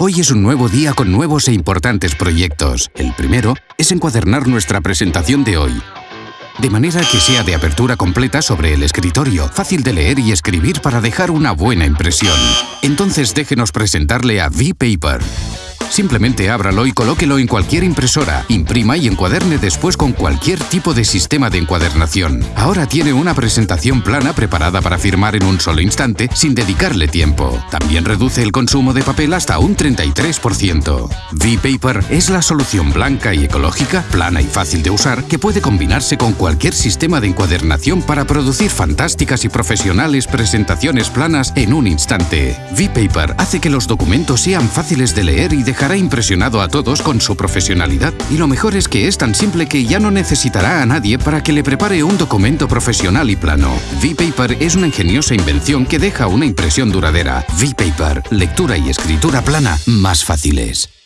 Hoy es un nuevo día con nuevos e importantes proyectos. El primero es encuadernar nuestra presentación de hoy. De manera que sea de apertura completa sobre el escritorio, fácil de leer y escribir para dejar una buena impresión. Entonces déjenos presentarle a V-Paper. Simplemente ábralo y colóquelo en cualquier impresora, imprima y encuaderne después con cualquier tipo de sistema de encuadernación. Ahora tiene una presentación plana preparada para firmar en un solo instante sin dedicarle tiempo. También reduce el consumo de papel hasta un 33%. V-Paper es la solución blanca y ecológica, plana y fácil de usar que puede combinarse con cualquier sistema de encuadernación para producir fantásticas y profesionales presentaciones planas en un instante. V-Paper hace que los documentos sean fáciles de leer y de dejará impresionado a todos con su profesionalidad y lo mejor es que es tan simple que ya no necesitará a nadie para que le prepare un documento profesional y plano. V-Paper es una ingeniosa invención que deja una impresión duradera. V-Paper, lectura y escritura plana más fáciles.